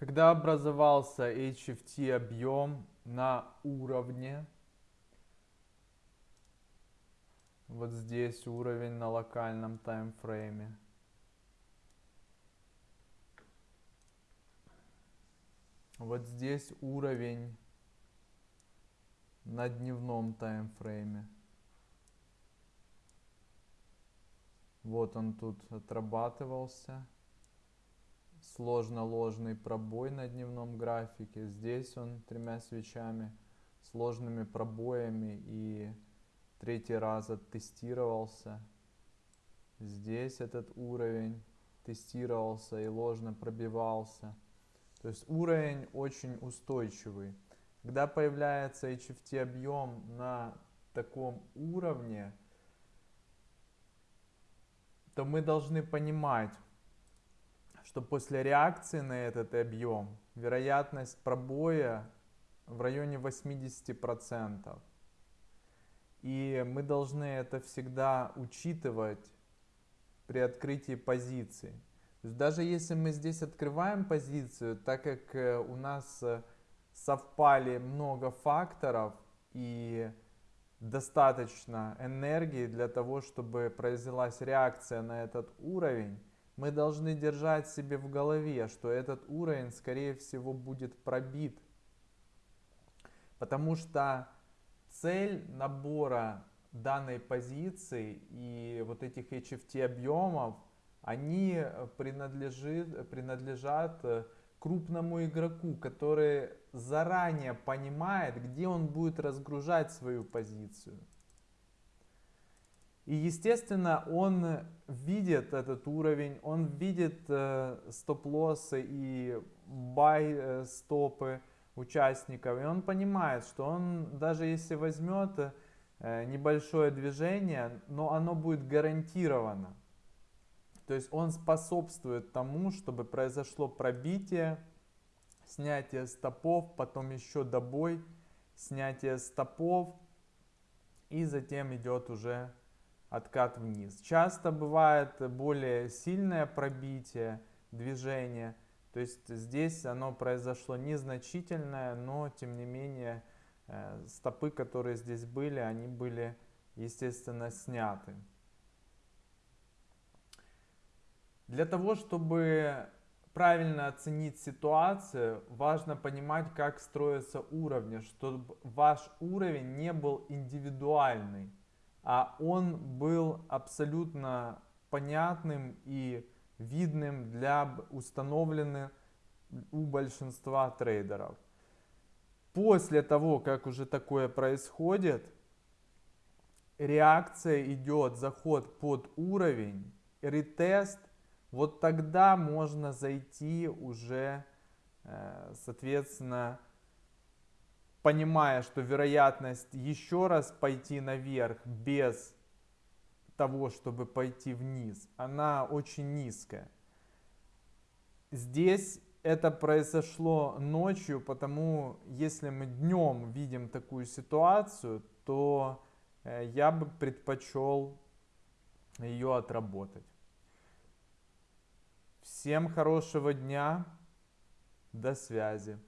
Когда образовался HFT объем на уровне, вот здесь уровень на локальном таймфрейме, вот здесь уровень на дневном таймфрейме. Вот он тут отрабатывался сложно-ложный пробой на дневном графике. Здесь он тремя свечами, сложными пробоями и третий раз оттестировался. Здесь этот уровень тестировался и ложно пробивался. То есть уровень очень устойчивый. Когда появляется HFT объем на таком уровне, то мы должны понимать, что после реакции на этот объем вероятность пробоя в районе 80%. И мы должны это всегда учитывать при открытии позиции. Даже если мы здесь открываем позицию, так как э, у нас э, совпали много факторов и достаточно энергии для того, чтобы произвелась реакция на этот уровень, мы должны держать себе в голове, что этот уровень, скорее всего, будет пробит. Потому что цель набора данной позиции и вот этих HFT объемов, они принадлежит, принадлежат крупному игроку, который заранее понимает, где он будет разгружать свою позицию. И, естественно, он видит этот уровень, он видит э, стоп-лоссы и бай-стопы э, участников, и он понимает, что он, даже если возьмет э, небольшое движение, но оно будет гарантировано. То есть он способствует тому, чтобы произошло пробитие, снятие стопов, потом еще добой, снятие стопов, и затем идет уже откат вниз. Часто бывает более сильное пробитие движения, то есть здесь оно произошло незначительное, но тем не менее э, стопы, которые здесь были, они были естественно сняты. Для того, чтобы правильно оценить ситуацию, важно понимать, как строятся уровни, чтобы ваш уровень не был индивидуальный а он был абсолютно понятным и видным для установленных у большинства трейдеров. После того, как уже такое происходит, реакция идет, заход под уровень, ретест, вот тогда можно зайти уже, э, соответственно, понимая, что вероятность еще раз пойти наверх без того, чтобы пойти вниз, она очень низкая. Здесь это произошло ночью, потому если мы днем видим такую ситуацию, то э, я бы предпочел ее отработать. Всем хорошего дня, до связи.